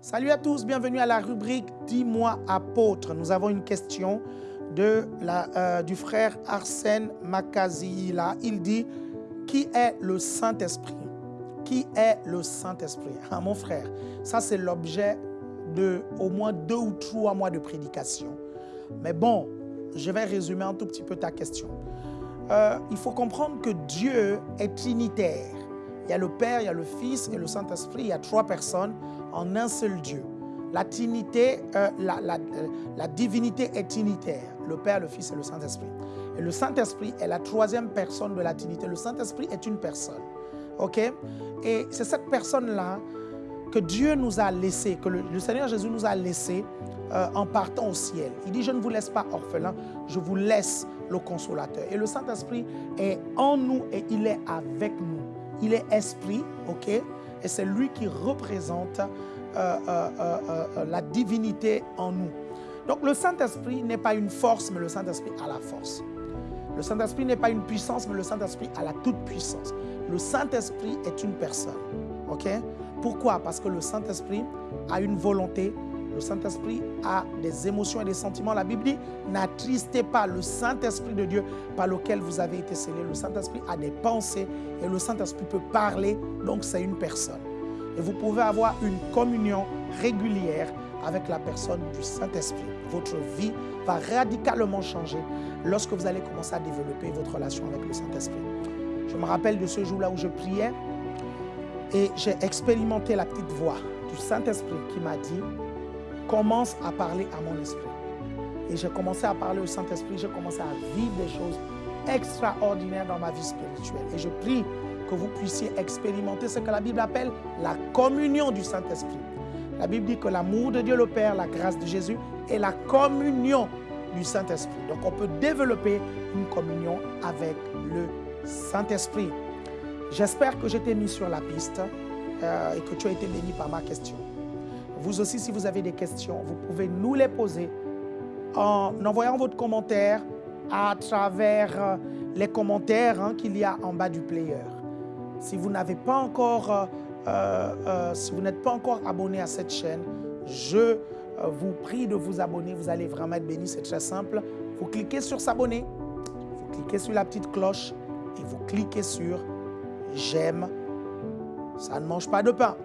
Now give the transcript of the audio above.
Salut à tous, bienvenue à la rubrique Dis-moi apôtre. Nous avons une question euh, du frère Arsène Makazila. Il dit, qui est le Saint-Esprit? Qui est le Saint-Esprit? Ah, Mon frère, ça c'est l'objet de au moins deux ou trois mois de prédication. Mais bon, je vais résumer un tout petit peu ta question. Euh, il faut comprendre que Dieu est trinitaire. Il y a le Père, il y a le Fils et le Saint-Esprit. Il y a trois personnes en un seul Dieu. La, trinité, euh, euh, la, divinité est trinitaire, le Père, le Fils et le Saint-Esprit. Et le Saint-Esprit est la troisième personne de la trinité. Le Saint-Esprit est une personne. OK? Et c'est cette personne-là que Dieu nous a laissé, que le, Seigneur Jésus nous a laissé euh, en partant au ciel. Il dit, je ne vous laisse pas orphelin, je vous laisse le consolateur. Et le Saint-Esprit est en nous et il est avec nous. Il est esprit, ok? Et c'est lui qui représente euh, euh, la divinité en nous. Donc le Saint-Esprit n'est pas une force, mais le Saint-Esprit a la force. Le Saint-Esprit n'est pas une puissance, mais le Saint-Esprit a la toute-puissance. Le Saint-Esprit est une personne. ok? Pourquoi? Parce que le Saint-Esprit a une volonté, le Saint-Esprit a des émotions et des sentiments. La Bible dit, n'attristez pas le Saint-Esprit de Dieu par lequel vous avez été scellés. Le Saint-Esprit a des pensées et le Saint-Esprit peut parler, donc c'est une personne. Et vous pouvez avoir une communion régulière avec la personne du Saint-Esprit. Votre vie va radicalement changer lorsque vous allez commencer à développer votre relation avec le Saint-Esprit. Je me rappelle de ce jour-là où je priais et j'ai expérimenté la petite voix du Saint-Esprit qui m'a dit commence à parler à mon esprit. Et j'ai commencé à parler au Saint-Esprit, j'ai commencé à vivre des choses extraordinaires dans ma vie spirituelle. Et je prie que vous puissiez expérimenter ce que la Bible appelle la communion du Saint-Esprit. La Bible dit que l'amour de Dieu le Père, la grâce de Jésus et la communion du Saint-Esprit. Donc on peut développer une communion avec le Saint-Esprit. J'espère que je t'ai mis sur la piste euh, et que tu as été béni par ma question. Vous aussi, si vous avez des questions, vous pouvez nous les poser en envoyant votre commentaire à travers euh, les commentaires hein, qu'il y a en bas du player. Si vous n'avez pas encore, euh, si vous n'êtes pas encore abonné à cette chaîne, je vous prie de vous abonner. Vous allez vraiment être béni, c'est très simple. Vous cliquez sur s'abonner, vous cliquez sur la petite cloche et vous cliquez sur j'aime. Ça ne mange pas de pain.